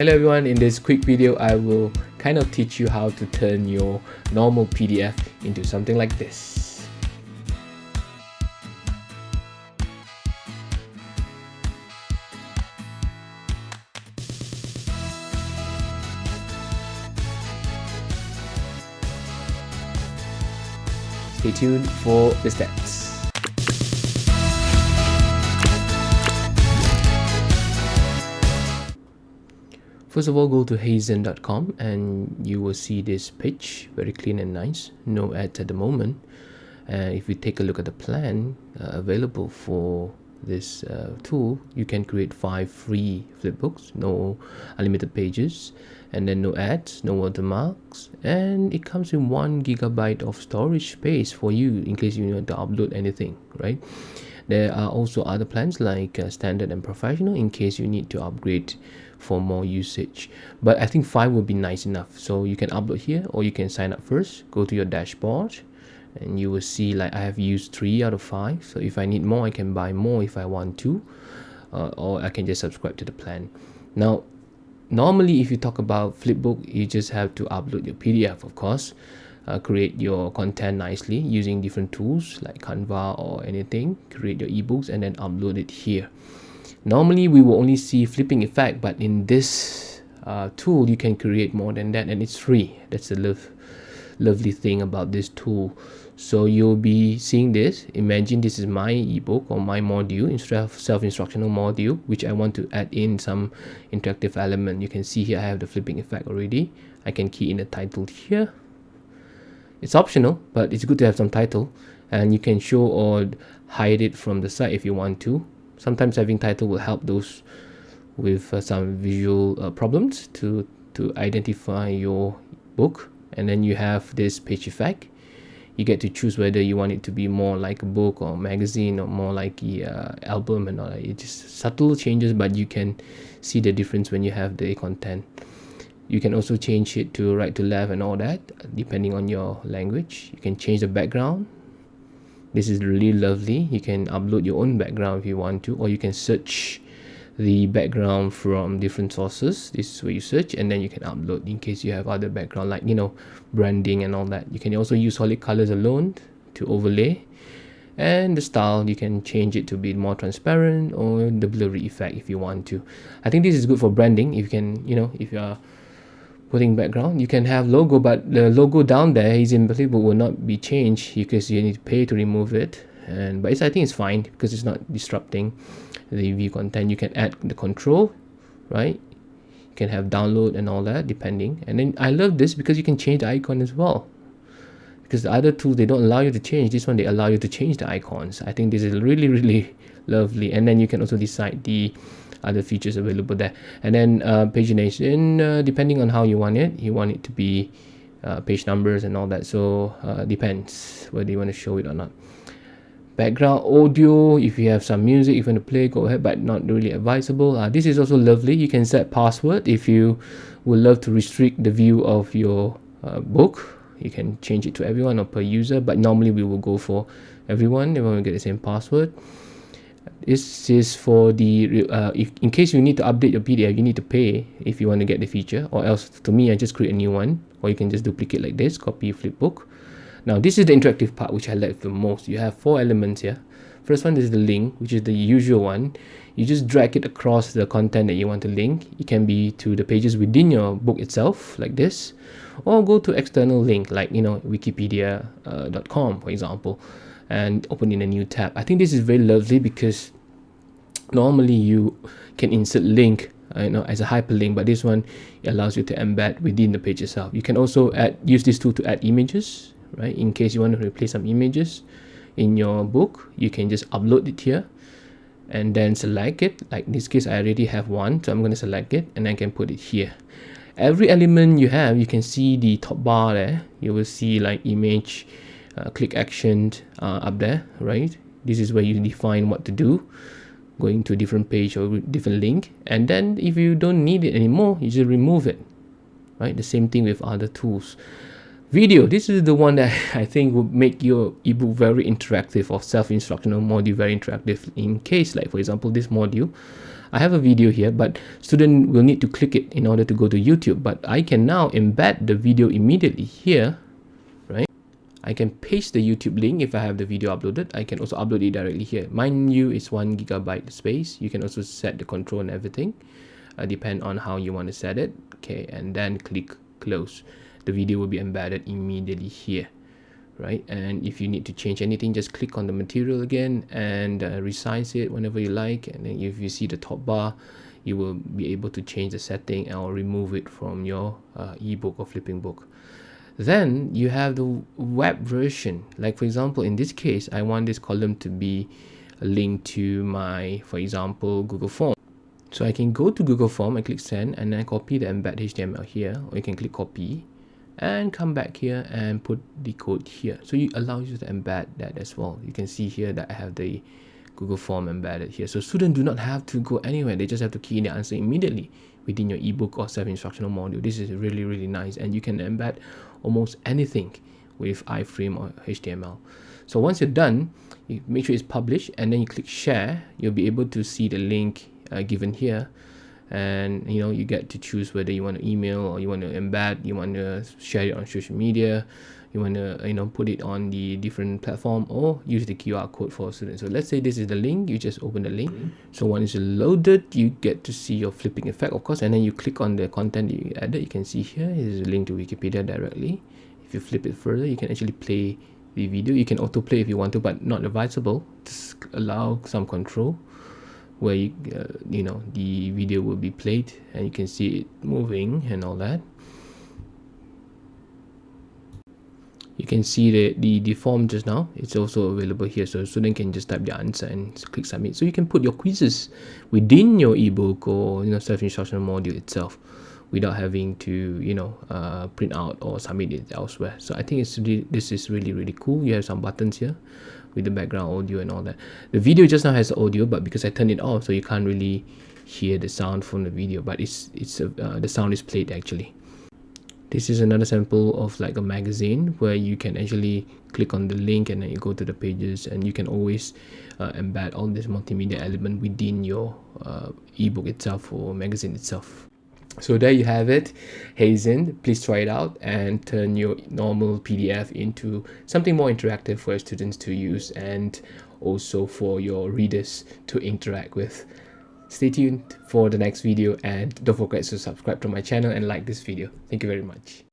Hello everyone, in this quick video I will kind of teach you how to turn your normal PDF into something like this. Stay tuned for the steps. First of all, go to heyzine.com and you will see this page, very clean and nice, no ads at the moment. And if you take a look at the plan uh, available for this uh, tool, you can create five free flipbooks, no unlimited pages, and then no ads, no watermarks, and it comes in one gigabyte of storage space for you in case you want to upload anything, right? There are also other plans like uh, standard and professional in case you need to upgrade for more usage. But I think 5 will be nice enough. So you can upload here or you can sign up first. Go to your dashboard and you will see like I have used 3 out of 5. So if I need more, I can buy more if I want to. Uh, or I can just subscribe to the plan. Now, normally if you talk about Flipbook, you just have to upload your PDF, of course uh, create your content nicely using different tools like Canva or anything create your ebooks and then upload it here normally we will only see flipping effect but in this uh, tool you can create more than that and it's free. That's the love, lovely thing about this tool. So you'll be seeing this. Imagine this is my ebook or my module instead of self-instructional module which I want to add in some interactive element. You can see here I have the flipping effect already. I can key in the title here. It's optional, but it's good to have some title and you can show or hide it from the side if you want to. Sometimes having title will help those with uh, some visual uh, problems to, to identify your book. And then you have this page effect. You get to choose whether you want it to be more like a book or magazine or more like a uh, album and all that. It's just subtle changes, but you can see the difference when you have the content you can also change it to right to left and all that depending on your language you can change the background this is really lovely. You can upload your own background if you want to or you can search the background from different sources. This is where you search and then you can upload in case you have other background like you know branding and all that. You can also use solid colors alone to overlay and the style you can change it to be more transparent or the blurry effect if you want to. I think this is good for branding. If you can you know if you are putting background. You can have logo but the logo down there is invisible will not be changed. Because you need to pay to remove it. And but it's I think it's fine because it's not disrupting the view content. You can add the control right? You can have download and all that depending. And then I love this because you can change the icon as well. Because the other tools they don't allow you to change. This one they allow you to change the icons. I think this is really really lovely. And then you can also decide the other features available there. And then uh, pagination uh, depending on how you want it you want it to be uh, page numbers and all that. So uh, depends whether you want to show it or not. Background audio if you have some music if you want to play go ahead but not really advisable. Uh, this is also lovely. You can set password. If you would love to restrict the view of your uh, book you can change it to everyone or per user but normally we will go for everyone. Everyone will get the same password this is for the uh, if, in case you need to update your PDF you need to pay if you want to get the feature or else to me I just create a new one or you can just duplicate like this copy flipbook now this is the interactive part which I like the most. You have four elements here. First one is the link which is the usual one. You just drag it across the content that you want to link. It can be to the pages within your book itself like this or go to external link like you know wikipedia.com uh, for example and open in a new tab. I think this is very lovely because normally you can insert link uh, you know as a hyperlink but this one allows you to embed within the page itself. You can also add use this tool to add images right? In case you want to replace some images in your book you can just upload it here and then select it. Like in this case i already have one so i'm going to select it and i can put it here. Every element you have you can see the top bar there. You will see like image uh, click action uh, up there right this is where you define what to do going to a different page or different link and then if you don't need it anymore you just remove it right the same thing with other tools video this is the one that i think would make your ebook very interactive or self-instructional module very interactive in case like for example this module I have a video here, but student will need to click it in order to go to YouTube. But I can now embed the video immediately here? I can paste the YouTube link if I have the video uploaded. I can also upload it directly here. Mind you, it's one gigabyte space. You can also set the control and everything, uh, depend on how you want to set it. Okay, and then click close. The video will be embedded immediately here right and if you need to change anything just click on the material again and uh, resize it whenever you like and then if you see the top bar you will be able to change the setting or remove it from your uh, ebook or flipping book then you have the web version. Like for example in this case I want this column to be linked to my for example Google form. So I can go to Google form and click send and then copy the embed HTML here or you can click copy and come back here and put the code here. So it allows you to embed that as well. You can see here that I have the Google form embedded here. So students do not have to go anywhere. They just have to key in the answer immediately within your ebook or self-instructional module. This is really really nice. And you can embed almost anything with iframe or HTML so once you're done you make sure it's published and then you click share. You'll be able to see the link uh, given here. And you know you get to choose whether you want to email or you want to embed you want to share it on social media you want to you know put it on the different platform or use the QR code for students. So let's say this is the link you just open the link. So once it's loaded you get to see your flipping effect of course and then you click on the content you added. You can see here is a link to Wikipedia directly. If you flip it further you can actually play the video. You can autoplay if you want to but not advisable. Just allow some control where you, uh, you know the video will be played and you can see it moving and all that you can see the, the, the form just now. It's also available here so student can just type the answer and click submit. So you can put your quizzes within your ebook or you know self-instructional module itself without having to you know uh, print out or submit it elsewhere. So I think it's really, this is really really cool. You have some buttons here with the background audio and all that. The video just now has audio but because I turned it off so you can't really hear the sound from the video but it's it's uh, the sound is played actually this is another sample of like a magazine where you can actually click on the link and then you go to the pages and you can always uh, embed all this multimedia element within your uh, ebook itself or magazine itself. So there you have it. Heyzine please try it out and turn your normal PDF into something more interactive for your students to use and also for your readers to interact with stay tuned for the next video and don't forget to subscribe to my channel and like this video. Thank you very much